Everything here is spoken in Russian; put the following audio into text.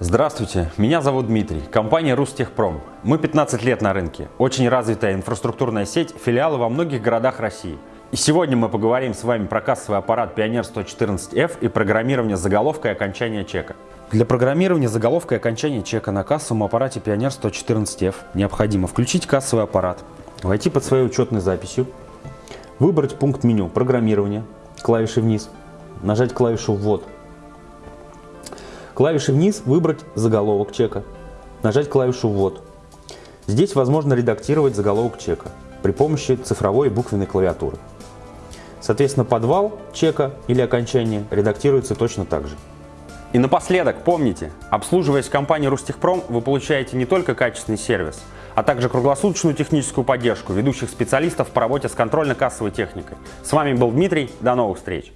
Здравствуйте, меня зовут Дмитрий, компания Рустехпром. Мы 15 лет на рынке, очень развитая инфраструктурная сеть, филиалы во многих городах России. И сегодня мы поговорим с вами про кассовый аппарат Pioneer 114F и программирование заголовка и окончания чека. Для программирования заголовка и окончания чека на кассовом аппарате Pioneer 114F необходимо включить кассовый аппарат, войти под своей учетной записью, выбрать пункт меню «Программирование», клавиши вниз, нажать клавишу «Ввод», Клавиши вниз выбрать заголовок чека, нажать клавишу «Ввод». Здесь возможно редактировать заголовок чека при помощи цифровой и буквенной клавиатуры. Соответственно, подвал чека или окончание редактируется точно так же. И напоследок, помните, обслуживаясь компанией Рустехпром, вы получаете не только качественный сервис, а также круглосуточную техническую поддержку ведущих специалистов по работе с контрольно-кассовой техникой. С вами был Дмитрий, до новых встреч!